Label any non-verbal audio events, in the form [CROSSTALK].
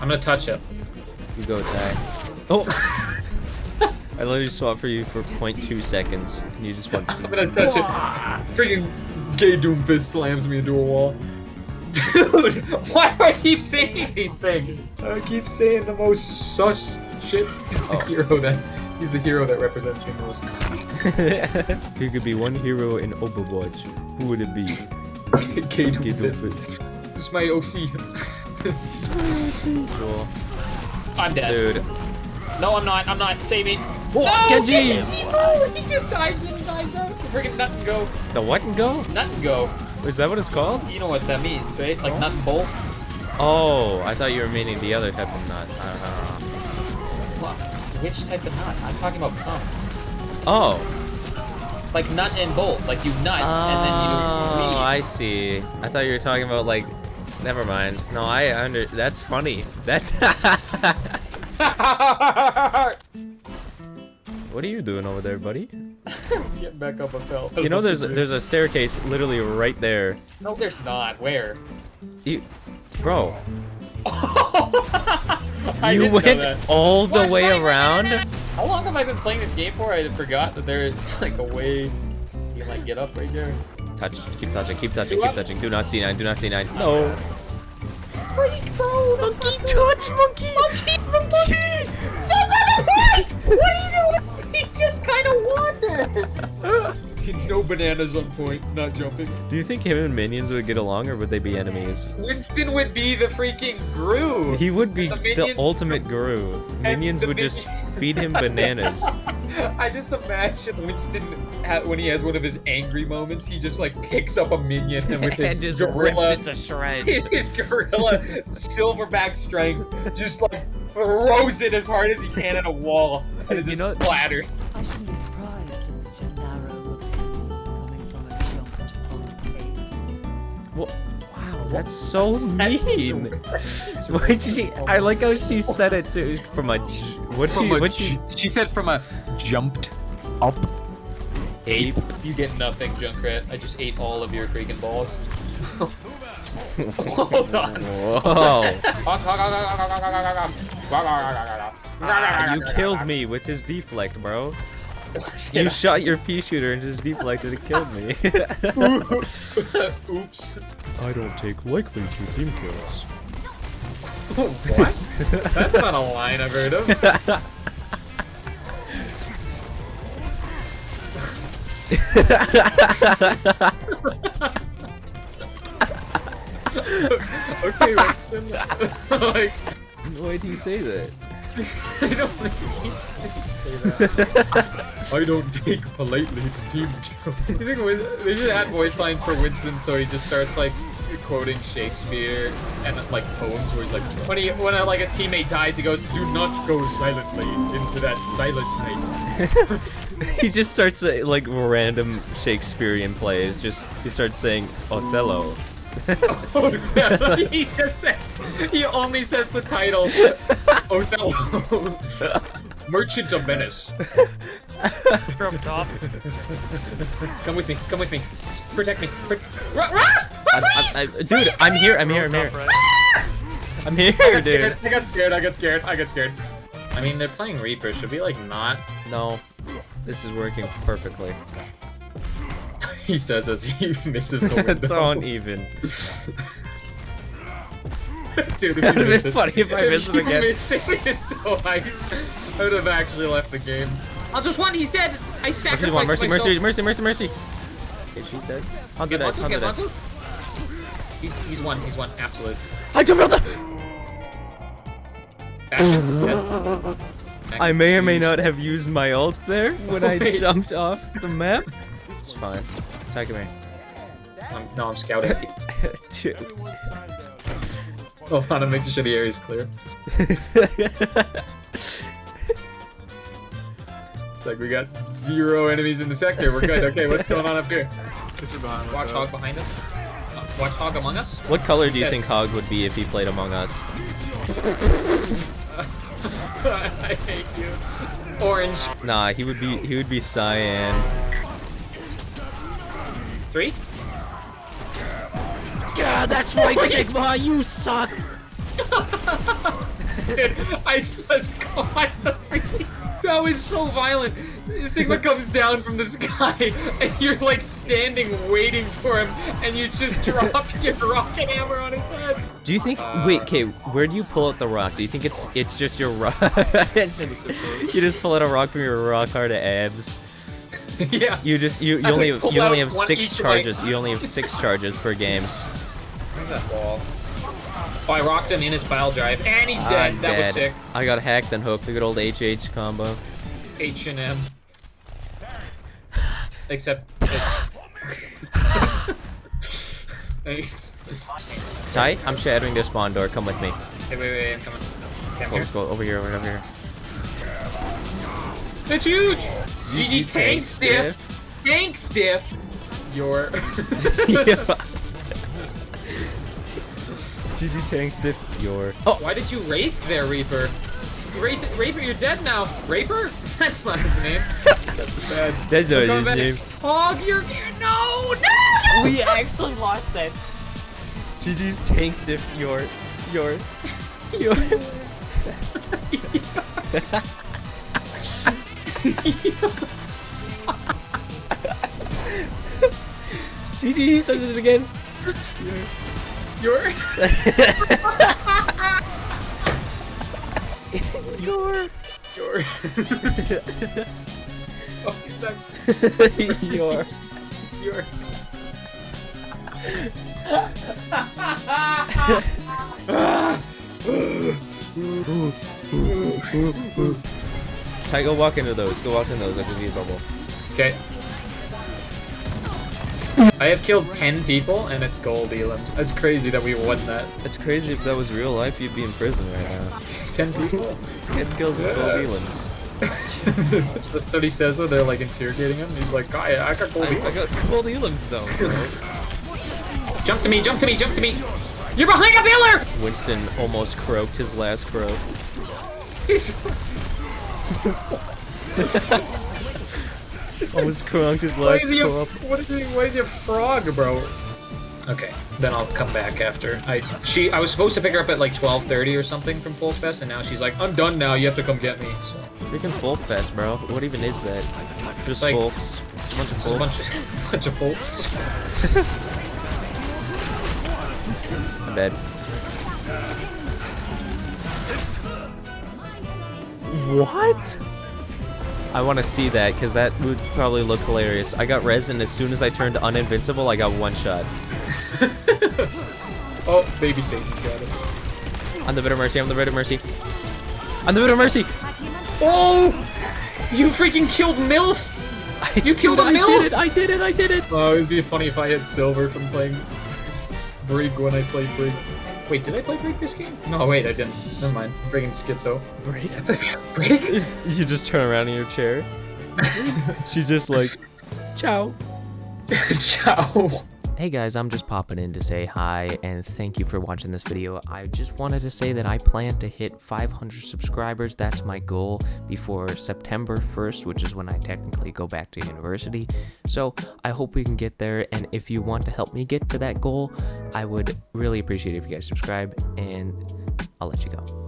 I'm gonna touch it. You go, attack. Oh! I literally swapped for you for 0.2 seconds, and you just went. I'm gonna touch it. Freaking gay Doomfist slams me into a wall. Dude, [LAUGHS] why do I keep saying these things? I keep saying the most sus shit. He's the Oh. hero that he's the hero that represents me most. [LAUGHS] if you could be one hero in Overwatch, who would it be? [LAUGHS] gay Gay Doomfist. Doofus. This is my OC. Cool. I'm dead. Dude. No, I'm not. I'm not. Save me. Oh, Genji! Oh, he just dives in, dives out. Freaking nut and go. The what and go? Nut and go. Is that what it's called? You know what that means, right? Like nut and bolt. Oh, I thought you were meaning the other type of nut. I don't know. Which type of nut? I'm talking about cum. Oh. Like nut and bolt. Like you nut Oh, and then you Oh, I see. I thought you were talking about like. Never mind. No, I under. That's funny. That's. [LAUGHS] what are you doing over there, buddy? [LAUGHS] Getting back up a fell. You know, there's there's a staircase literally right there. No, there's not. Where? You, bro, [LAUGHS] you went all the Watch way around. How long have I been playing this game for? I forgot that there's like a way you can like get up right there. Touch, keep touching, keep touching, keep touching. Do not C9, do not C9. No. Freak, bro! That's Monkey touch, monkey. Monkey, monkey! No, what? What are you doing? He just kind of wandered. [LAUGHS] no bananas on point, not jumping. Do you think him and minions would get along, or would they be enemies? Winston would be the freaking Gru. He would be The the, minions- ultimate guru. Minions the would just minion- feed him bananas. [LAUGHS] [LAUGHS] I just imagine Winston when he has one of his angry moments, he just like picks up a minion and with [LAUGHS] his and just gorilla, rips it to shreds. his, [LAUGHS] his gorilla silverback strength, just like throws it as hard as he can at a wall, and it You just know- splatters. I shouldn't be surprised in such a narrow opinion coming from a jumped on cave. Well, wow, that's so That mean. weird. [LAUGHS] Why she? I like how she said it too. From a. j- What she? A What she? she said from a jumped up ape. You get nothing, Junkrat. I just ate all of your freaking balls. [LAUGHS] Hold on. Whoa! [LAUGHS] Ah, you killed me with his deflect, bro. [LAUGHS] You shot your pea shooter and just deflected and killed me. [LAUGHS] Oops. I don't take likely to team kills. what? [LAUGHS] That's not a line I've heard of. okay, Winston. like, Why do you say that? I don't need to say that. I don't take politely to team [LAUGHS] kill. You think Win- they should add voice lines for Winston so he just starts like quoting Shakespeare and like poems where he's like, when he when a, like a teammate dies, he goes, "Do not go silently into that silent night." [LAUGHS] he just starts uh, like random Shakespearean plays. Just he starts saying Othello. [LAUGHS] Yeah, he just says he only says the title. Othello, Merchant of Venice. [LAUGHS] From top. Come with me. Come with me. Protect me. Pro- Run! Run! I'm, I'm, I, dude, I'm here. I'm here. I'm here. I'm here, I got dude. scared. I got scared. I got scared. I got scared. I mean, they're playing Reaper. Should we like not? No, this is working perfectly. [LAUGHS] He says as he [LAUGHS] misses the window. Don't even. Dude, if It would've you been missed it- funny if I missed him again. missed it twice, I would have actually left the game. I'll just one. He's dead. I Mercy, sacrificed one, mercy, myself. mercy, mercy, mercy, mercy. Okay, she's dead. Hanzo Get dies. Hanzo, Hanzo get dies. Hanzo. He's he's one. He's one. Absolute. I jumped out the. Action. I may or may not have used my ult there [LAUGHS] when I jumped off the map. It's fine. Attack me. I'm, no, I'm scouting. [LAUGHS] Dude. Hold on, I'm making sure the area's clear. [LAUGHS] It's like we got zero enemies in the sector. We're good. Okay, what's going on up here? Watch Hog behind us. Uh, Watchdog among us. what color do you think Hog would be if he played Among Us? [LAUGHS] I hate you. Orange. Nah, he would be he would be cyan. Three. Yeah, that's right, Sigma. You suck. [LAUGHS] Dude, I just caught the freaking. That was so violent. Sigma comes down from the sky, [LAUGHS] and you're like standing waiting for him, and you just [LAUGHS] drop your rocket hammer on his head. Do you think? Uh, wait, okay. Where do you pull out the rock? Do you think it's it's just your rock? [LAUGHS] You just pull out a rock from your rock hard abs. yeah. You just you, you only you only have six charges. You only have six charges per game. Where's that ball? Oh, I rocked him in his pile drive, and he's dead. I'm that was sick. I got hacked and hooked. The good old HH combo. H and M. Except. [LAUGHS] Thanks. Ty, I'm shattering their spawn door. Come with me. Hey, wait, wait, I'm coming. Okay, I'm let's go over here, over here. It's huge! GG tank tank stiff! Tank stiff! Your. [LAUGHS] [LAUGHS] GG tank stiff. Your. Oh, Why did you Wraith there, Reaper? Wraith, Reaper, you're dead now. Raper? [LAUGHS] That's not his name. That's [LAUGHS] bad. that's not his back. name. Hog, you're here. No, no! We actually lost that. GG's tank stiff. Your. Your. Your. [LAUGHS] GG says it again. You're. Your. You're. oh, he sucks. Your. You're. Ty, go walk into those. Go walk into those. That could be a bubble. Okay. I have killed 10 people and it's gold elims. That's crazy that we won that. It's crazy if that was real life, you'd be in prison right now. 10 people? It kills his gold elims. [LAUGHS] That's what he says when they're like interrogating him. He's like, I, I got gold I, I got gold elims though. Jump to me, jump to me, jump to me! You're behind a pillar! Winston almost croaked his last croak. He's... [LAUGHS] Almost croaked his Why last is he a, what is he, why is he a frog, bro? Okay, then I'll come back after. I she I was supposed to pick her up at like 12:30 or something from Folk Fest, and now she's like, I'm done now. You have to come get me. So Freaking folk fest, bro. What even is that? Just like- folks. Just a bunch of There's a bunch, [LAUGHS] bunch of folks. I'm dead. What? I want to see that because that would probably look hilarious. I got res, and as soon as I turned uninvincible, I got one shot. [LAUGHS] Oh, baby Satan's got it. On the bit of mercy. On the bit of mercy. On the bit of mercy. Oh! You freaking killed MILF! You killed a I MILF! did it. I did it. I did it. Oh, it'd be funny if I had silver from playing Brig when I played Brig. Wait, did I play Brig this game? No, wait, I didn't. Never mind. I'm friggin' schizo. Break. [LAUGHS] Brig? You just turn around in your chair. [LAUGHS] She's just like, ciao. [LAUGHS] Ciao. Hey guys, I'm just popping in to say hi and thank you for watching this video. I just wanted to say that I plan to hit 500 subscribers. That's my goal before September 1st, which is when I technically go back to university. So I hope we can get there. And if you want to help me get to that goal, I would really appreciate it if you guys subscribe and I'll let you go.